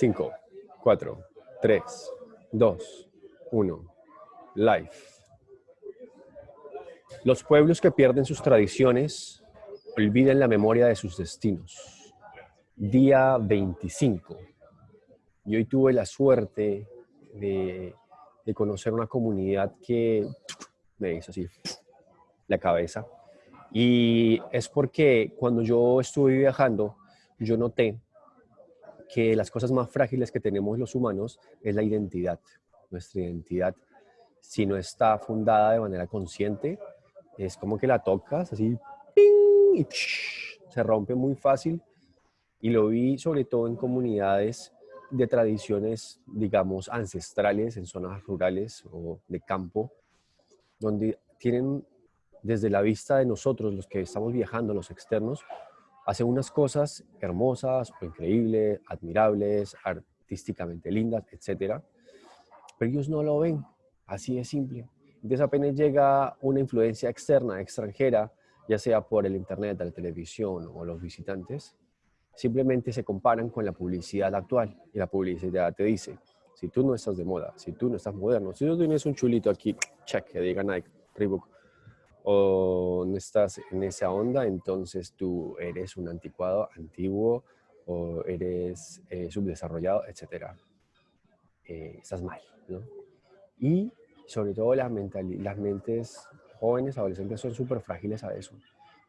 5, 4, 3, 2, 1. Live. Los pueblos que pierden sus tradiciones olvidan la memoria de sus destinos. Día 25. Y hoy tuve la suerte de, de conocer una comunidad que me hizo así la cabeza. Y es porque cuando yo estuve viajando, yo noté que las cosas más frágiles que tenemos los humanos es la identidad. Nuestra identidad, si no está fundada de manera consciente, es como que la tocas así y se rompe muy fácil. Y lo vi sobre todo en comunidades de tradiciones, digamos, ancestrales, en zonas rurales o de campo, donde tienen desde la vista de nosotros, los que estamos viajando, los externos, hacen unas cosas hermosas o increíbles, admirables, artísticamente lindas, etc. Pero ellos no lo ven, así de simple. Entonces apenas llega una influencia externa, extranjera, ya sea por el internet, la televisión o los visitantes, simplemente se comparan con la publicidad actual. Y la publicidad te dice, si tú no estás de moda, si tú no estás moderno, si tú tienes un chulito aquí, check, que diga Nike, Reebok, o no estás en esa onda, entonces tú eres un anticuado, antiguo, o eres eh, subdesarrollado, etc. Eh, estás mal, ¿no? Y sobre todo las, las mentes jóvenes, adolescentes, son súper frágiles a eso.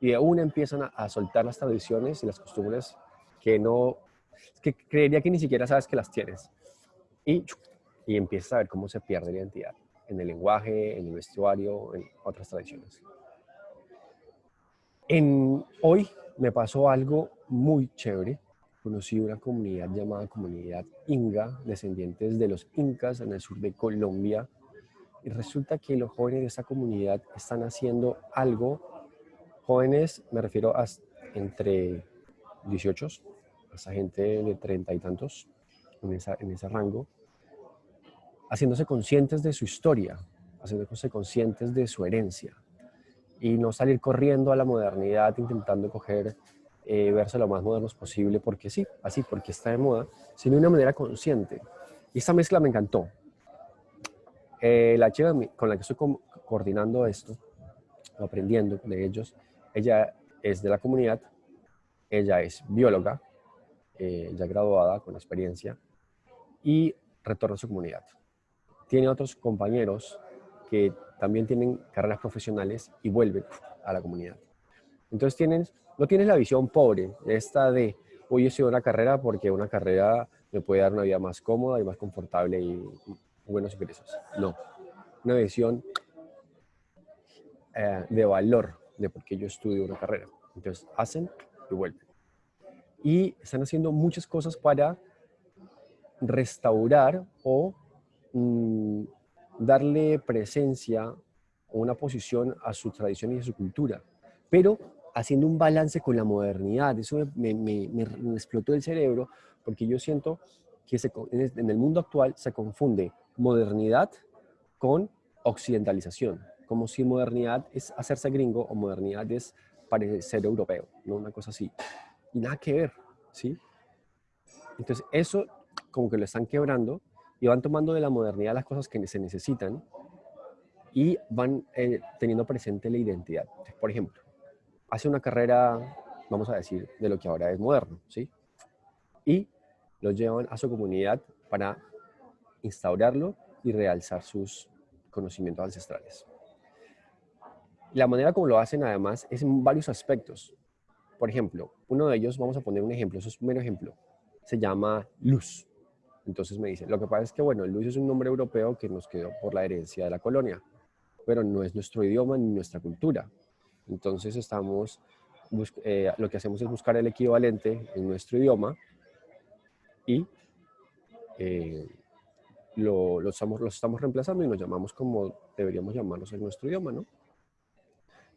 Y una empiezan a, a, soltar las tradiciones y las costumbres que no, que creería que ni siquiera sabes que las tienes. Y, y empiezas a ver cómo se pierde la identidad en el lenguaje, en el vestuario, en otras tradiciones. En, hoy me pasó algo muy chévere. Conocí una comunidad llamada Comunidad Inga, descendientes de los Incas en el sur de Colombia. Y resulta que los jóvenes de esa comunidad están haciendo algo. Jóvenes, me refiero a entre 18, hasta gente de treinta y tantos, en, esa, en ese rango, haciéndose conscientes de su historia, haciéndose conscientes de su herencia y no salir corriendo a la modernidad intentando coger, eh, verse lo más modernos posible porque sí, así, porque está de moda, sino de una manera consciente. Y esta mezcla me encantó. Eh, la chica con la que estoy coordinando esto, aprendiendo de ellos, ella es de la comunidad, ella es bióloga, eh, ya graduada con experiencia, y retorna a su comunidad tiene otros compañeros que también tienen carreras profesionales y vuelven a la comunidad. Entonces tienes, no tienes la visión pobre, esta de, hoy he sido una carrera porque una carrera me puede dar una vida más cómoda y más confortable y, buenos ingresos. No, una visión eh, de valor de por qué yo estudio una carrera. Entonces hacen y vuelven. Y están haciendo muchas cosas para restaurar o Darle presencia o una posición a su tradición y a su cultura, pero haciendo un balance con la modernidad. Eso me, me, explotó el cerebro porque yo siento que en el mundo actual se confunde modernidad con occidentalización, como si modernidad es hacerse gringo o modernidad es parecer europeo, ¿no? una cosa así. Y nada que ver, ¿sí? Entonces eso como que lo están quebrando y van tomando de la modernidad las cosas que se necesitan y van eh, teniendo presente la identidad. Por ejemplo, hace una carrera, vamos a decir, de lo que ahora es moderno, ¿sí? Y lo llevan a su comunidad para instaurarlo y realzar sus conocimientos ancestrales. La manera como lo hacen, además, es en varios aspectos. Por ejemplo, uno de ellos, vamos a poner un ejemplo, eso es un mero ejemplo, se llama luz. Entonces me dice, lo que pasa es que, bueno, Luis es un nombre europeo que nos quedó por la herencia de la colonia, pero no es nuestro idioma ni nuestra cultura. Entonces estamos, eh, lo que hacemos es buscar el equivalente en nuestro idioma y eh, lo, estamos, estamos reemplazando y nos llamamos como deberíamos llamarnos en nuestro idioma, ¿no?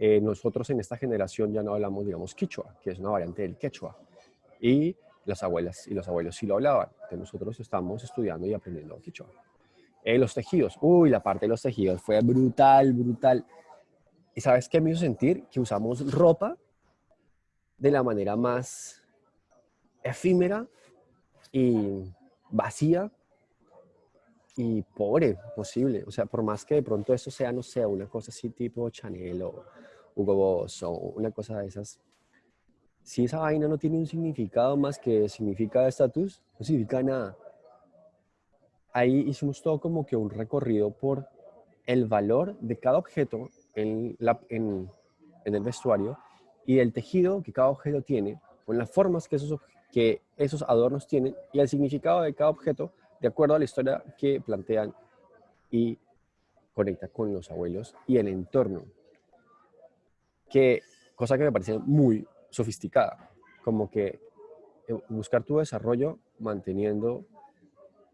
Eh, nosotros en esta generación ya no hablamos, digamos, quichua, que es una variante del quechua. Y las abuelas y los abuelos sí lo hablaban. Entonces nosotros estamos estudiando y aprendiendo quichua. Eh, los tejidos. Uy, la parte de los tejidos fue brutal, brutal. ¿Y sabes qué me hizo sentir? Que usamos ropa de la manera más efímera y vacía y pobre posible. O sea, por más que de pronto eso sea, no sea una cosa así tipo Chanel o Hugo Boss o una cosa de esas, si esa vaina no tiene un significado más que significa estatus, no significa nada. Ahí hicimos todo como que un recorrido por el valor de cada objeto en, la, en, en el vestuario y el tejido que cada objeto tiene, con las formas que esos, que esos adornos tienen y el significado de cada objeto de acuerdo a la historia que plantean y conecta con los abuelos y el entorno. Que, cosa que me parece muy sofisticada, como que eh, buscar tu desarrollo manteniendo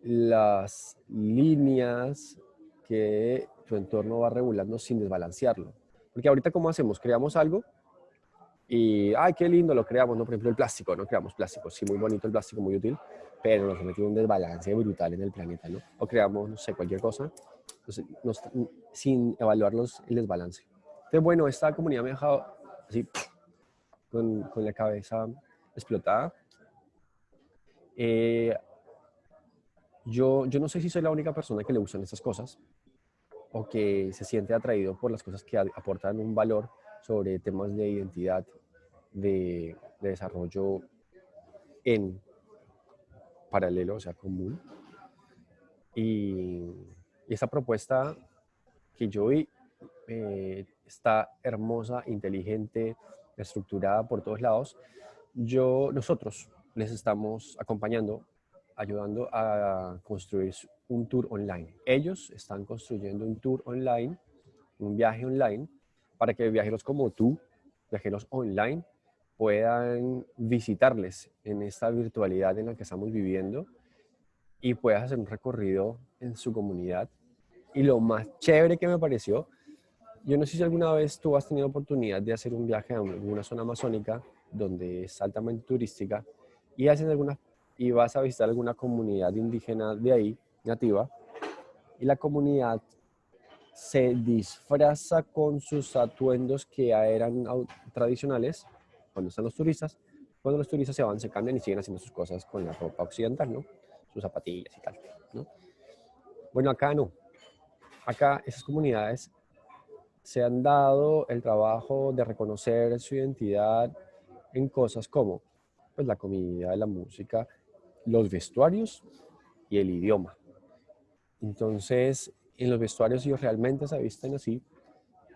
las líneas que tu entorno va regulando sin desbalancearlo. Porque ahorita, ¿cómo hacemos? Creamos algo y, ay, qué lindo, lo creamos, ¿no? Por ejemplo, el plástico, ¿no? Creamos plástico, sí, muy bonito el plástico, muy útil, pero nos metido un desbalance brutal en el planeta, ¿no? O creamos, no sé, cualquier cosa, sin evaluar los, el desbalance. Entonces, bueno, esta comunidad me ha dejado así, con, la cabeza explotada. Eh, yo, yo no sé si soy la única persona que le gustan estas cosas o que se siente atraído por las cosas que aportan un valor sobre temas de identidad, de, de desarrollo en paralelo, o sea, común. Y, esa propuesta que yo vi eh, está hermosa, inteligente, estructurada por todos lados. Yo, nosotros les estamos acompañando, ayudando a construir un tour online. Ellos están construyendo un tour online, un viaje online, para que viajeros como tú, viajeros online, puedan visitarles en esta virtualidad en la que estamos viviendo y puedas hacer un recorrido en su comunidad. Y lo más chévere que me pareció, yo no sé si alguna vez tú has tenido oportunidad de hacer un viaje a alguna zona amazónica donde es altamente turística y, haces alguna, y vas a visitar alguna comunidad indígena de ahí, nativa, y la comunidad se disfraza con sus atuendos que eran tradicionales cuando están los turistas, cuando los turistas se van, se cambian y siguen haciendo sus cosas con la ropa occidental, ¿no? Sus zapatillas y tal, ¿no? Bueno, acá no. Acá esas comunidades se han dado el trabajo de reconocer su identidad en cosas como pues, la comida, la música, los vestuarios y el idioma. Entonces, en los vestuarios ellos realmente se visten así.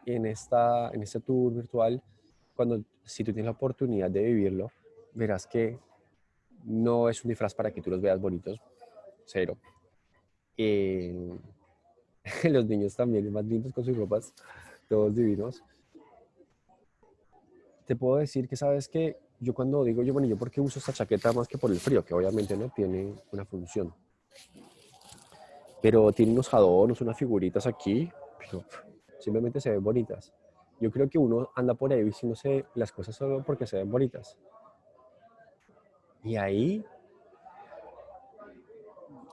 En, esta, en este tour virtual cuando si tú tienes la oportunidad de vivirlo, verás que no es un disfraz para que tú los veas bonitos, cero. Eh, los niños también, más lindos con sus ropas, todos divinos. Te puedo decir que sabes que yo cuando digo, yo, bueno, ¿yo por qué uso esta chaqueta más que por el frío? Que obviamente no tiene una función. Pero tiene unos adornos, unas figuritas aquí, simplemente se ven bonitas. Yo creo que uno anda por ahí diciéndose las cosas solo porque se ven bonitas. Y ahí,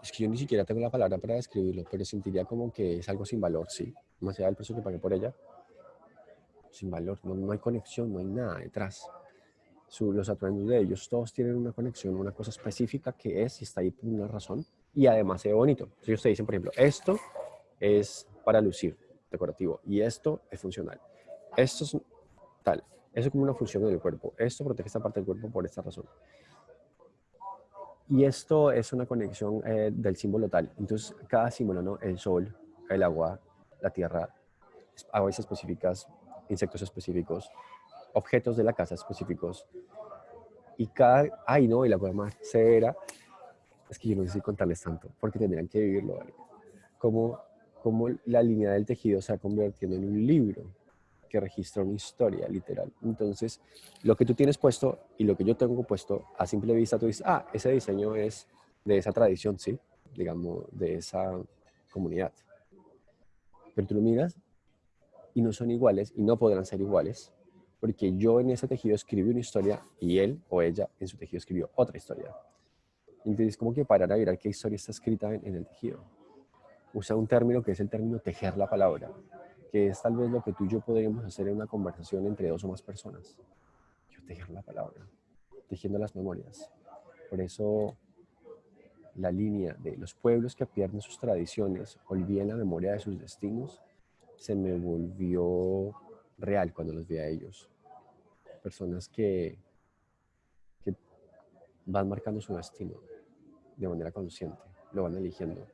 es que yo ni siquiera tengo la palabra para describirlo, pero sentiría como que es algo sin valor, sí. Más allá del precio que pagué por ella, sin valor, no, hay conexión, no hay nada detrás. los atuendos de ellos todos tienen una conexión, una cosa específica que es y está ahí por una razón y además se ve bonito. Si ustedes dicen, por ejemplo, esto es para lucir, decorativo, y esto es funcional. Esto es tal. Eso es como una función del cuerpo. Esto protege esta parte del cuerpo por esta razón. Y esto es una conexión eh, del símbolo tal. Entonces, cada símbolo, ¿no? El sol, el agua, la tierra, aguas específicas, insectos específicos, objetos de la casa específicos. Y cada... Ay, no, y la cosa más severa es que yo no sé si contarles tanto, porque tendrían que vivirlo, ¿vale? Como, como la línea del tejido se ha convertido en un libro que registra una historia, literal. Entonces, lo que tú tienes puesto y lo que yo tengo puesto, a simple vista tú dices, ah, ese diseño es de esa tradición, sí, digamos, de esa comunidad. Pero tú lo miras y no son iguales y no podrán ser iguales porque yo en ese tejido escribí una historia y él o ella en su tejido escribió otra historia. Entonces, como que parar a mirar qué historia está escrita en, en el tejido. Usa un término que es el término tejer la palabra que es tal vez lo que tú y yo podríamos hacer en una conversación entre dos o más personas. Yo tejer la palabra, tejiendo las memorias. Por eso la línea de los pueblos que pierden sus tradiciones, olvidan la memoria de sus destinos, se me volvió real cuando los vi a ellos. Personas que van marcando su destino de manera consciente, lo van eligiendo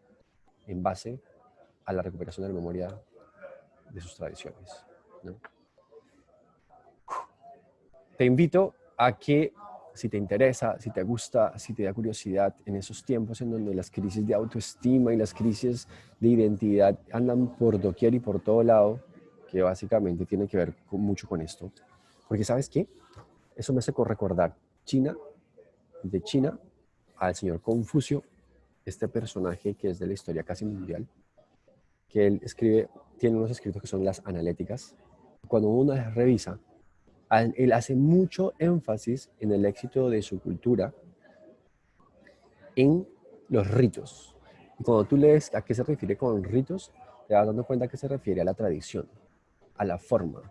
en base a la recuperación de la memoria de sus tradiciones. Te invito a que si te interesa, si te gusta, si te da curiosidad en esos tiempos en donde las crisis de autoestima y las crisis de identidad andan por doquier y por todo lado, que básicamente tiene que ver mucho con esto. Porque ¿sabes qué? Eso me hace recordar China, de China al señor Confucio, este personaje que es de la historia casi mundial, que él escribe, tiene unos escritos que son las analéticas. Cuando uno las revisa, él hace mucho énfasis en el éxito de su cultura en los ritos. Y cuando tú lees a qué se refiere con ritos, te vas dando cuenta que se refiere a la tradición, a la forma,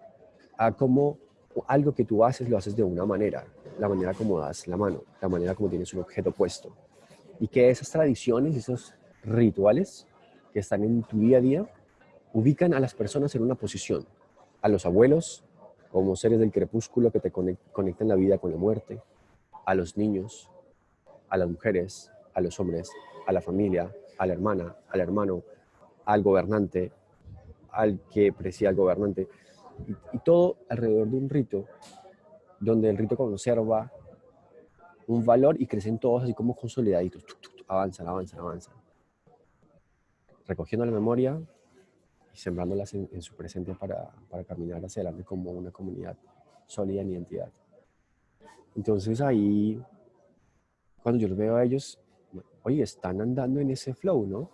a cómo algo que tú haces lo haces de una manera, la manera como das la mano, la manera como tienes un objeto puesto. Y que esas tradiciones, esos rituales que están en tu día a día, ubican a las personas en una posición. A los abuelos, como seres del crepúsculo que te conectan la vida con la muerte, a los niños, a las mujeres, a los hombres, a la familia, a la hermana, al hermano, al gobernante, al que preside al gobernante, y, todo alrededor de un rito, donde el rito conserva un valor y crecen todos así como consolidaditos, avanzan, avanzan, avanzan. Recogiendo la memoria, y sembrándolas en, su presente para, para, caminar hacia adelante como una comunidad sólida en identidad. Entonces ahí, cuando yo los veo a ellos, oye, están andando en ese flow, ¿no?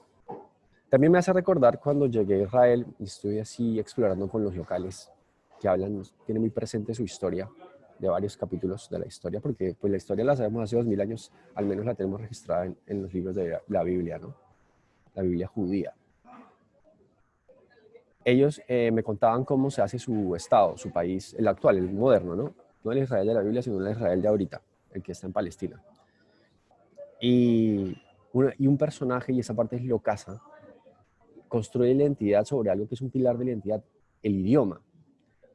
También me hace recordar cuando llegué a Israel y estuve así explorando con los locales que hablan, tienen muy presente su historia de varios capítulos de la historia, porque pues la historia la sabemos hace dos mil años, al menos la tenemos registrada en, en los libros de la Biblia, ¿no? La Biblia judía ellos eh, me contaban cómo se hace su estado, su país, el actual, el moderno, ¿no? No el Israel de la Biblia, sino el Israel de ahorita, el que está en Palestina. Y, y un personaje, y esa parte es Locasa, construye la identidad sobre algo que es un pilar de la identidad, el idioma.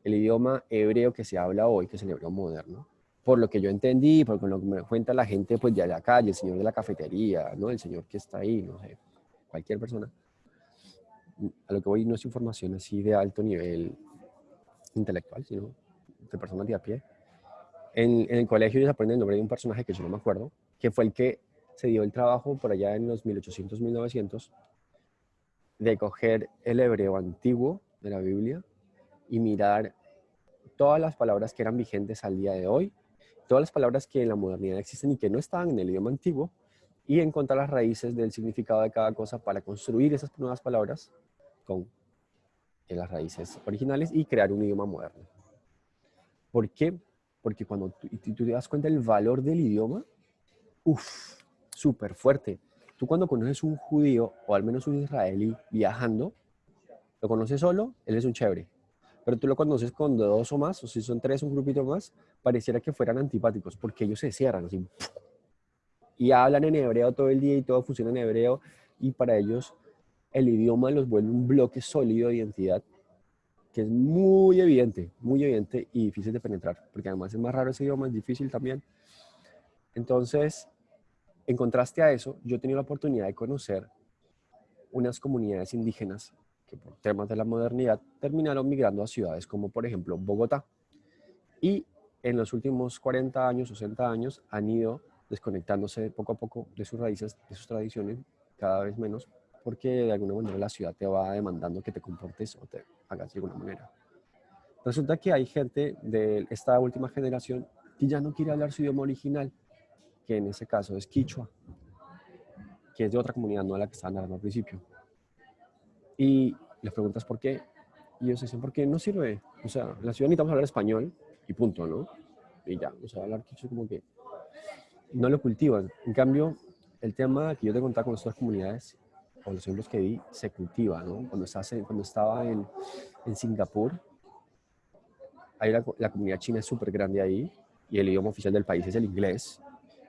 El idioma hebreo que se habla hoy, que es el hebreo moderno. Por lo que yo entendí, por lo que me cuenta la gente pues, de la calle, el señor de la cafetería, ¿no? el señor que está ahí, no sé, cualquier persona a lo que voy no es información así de alto nivel intelectual, sino de personas de a pie. En, el colegio ellos aprenden el nombre de un personaje que yo no me acuerdo, que fue el que se dio el trabajo por allá en los 1800, 1900, de coger el hebreo antiguo de la Biblia y mirar todas las palabras que eran vigentes al día de hoy, todas las palabras que en la modernidad existen y que no estaban en el idioma antiguo, y encontrar las raíces del significado de cada cosa para construir esas nuevas palabras con las raíces originales y crear un idioma moderno. ¿Por qué? Porque cuando tú, tú te das cuenta del valor del idioma, uff, súper fuerte. Tú cuando conoces un judío o al menos un israelí viajando, lo conoces solo, él es un chévere. Pero tú lo conoces con dos o más, o si son tres, un grupito más, pareciera que fueran antipáticos, porque ellos se cierran así. Y hablan en hebreo todo el día y todo funciona en hebreo. Y para ellos el idioma los vuelve un bloque sólido de identidad que es muy evidente, muy evidente y difícil de penetrar, porque además es más raro ese idioma, es difícil también. Entonces, en contraste a eso, yo he tenido la oportunidad de conocer unas comunidades indígenas que por temas de la modernidad terminaron migrando a ciudades como por ejemplo Bogotá. Y en los últimos 40 años, 60 años, han ido desconectándose poco a poco de sus raíces, de sus tradiciones, cada vez menos, porque de alguna manera la ciudad te va demandando que te comportes o te hagas de alguna manera. Resulta que hay gente de esta última generación que ya no quiere hablar su idioma original, que en ese caso es quichua, que es de otra comunidad, no a la que estaban hablando al principio. Y les preguntas por qué, y ellos dicen, porque no sirve. O sea, la ciudad necesitamos hablar español y punto, ¿no? Y ya, o sea, hablar quichua como que no lo cultivan. En cambio, el tema que yo te contaba con estas comunidades o los ejemplos que vi, se cultiva, ¿no? Cuando, estás cuando estaba en, en Singapur, ahí la, la, comunidad china es súper grande ahí y el idioma oficial del país es el inglés.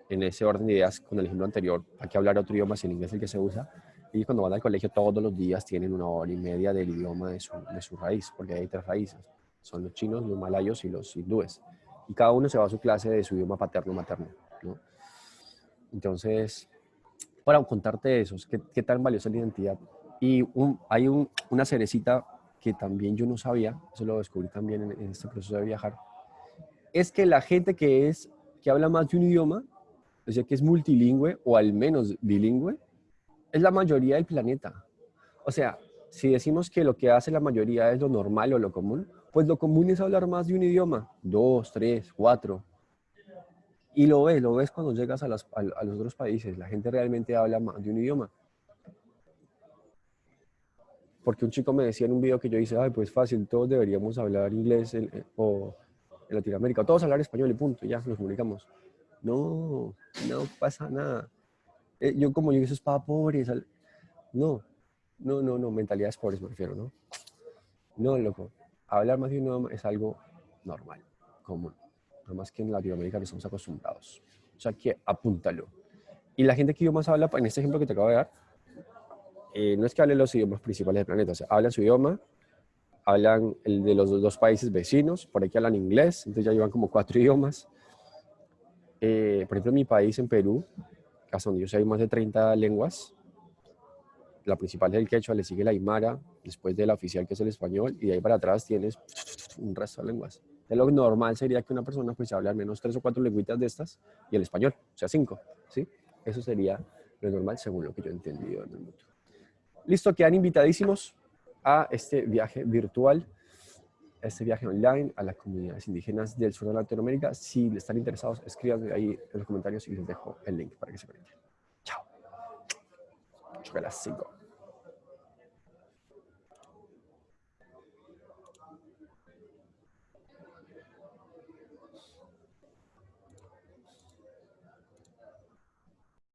en ese orden de ideas con el ejemplo anterior, hay que hablar otro idioma si el inglés es el que se usa. Y cuando van al colegio todos los días tienen una hora y media del idioma de su, de su raíz, porque hay tres raíces. Son los chinos, los malayos y los hindúes. Y cada uno se va a su clase de su idioma paterno materno. ¿no? Entonces, para contarte eso, ¿qué, qué tan valiosa es la identidad? Y hay un, una cerecita que también yo no sabía, eso lo descubrí también en, en este proceso de viajar, es que la gente que es que habla más de un idioma, o sea, que es multilingüe o al menos bilingüe, es la mayoría del planeta. O sea, si decimos que lo que hace la mayoría es lo normal o lo común, pues lo común es hablar más de un idioma, dos, tres, cuatro. Y lo ves, lo ves cuando llegas a, los otros países, la gente realmente habla más de un idioma. Porque un chico me decía en un video que yo hice, ay, pues fácil, todos deberíamos hablar inglés o en Latinoamérica, todos hablar español y punto, ya nos comunicamos. No, no pasa nada. Eh, yo como yo eso es para pobres. No, no, no, no, mentalidades pobres me refiero, ¿no? No, loco. Hablar más de un idioma es algo normal, común. Nada más que en Latinoamérica no estamos acostumbrados. O sea que apúntalo. Y la gente que idiomas habla, en este ejemplo que te acabo de dar, eh, no es que hable los idiomas principales del planeta, o sea, hablan su idioma, hablan el de los dos países vecinos, por aquí hablan inglés, entonces ya llevan como cuatro idiomas. Eh, por ejemplo, en mi país, en Perú, hasta donde yo sé hay más de 30 lenguas. La principal es el quechua, le sigue la aymara, después de la oficial que es el español, y de ahí para atrás tienes un resto de lenguas. De lo normal sería que una persona pues hable al menos tres o cuatro lengüitas de estas y el español, o sea, cinco, ¿sí? Eso sería lo normal según lo que yo he entendido en el mundo. Listo, quedan invitadísimos a este viaje virtual, a este viaje online a las comunidades indígenas del sur de Latinoamérica. Si están interesados, escríbanme ahí en los comentarios y les dejo el link para que se conecten. Chao. las 5.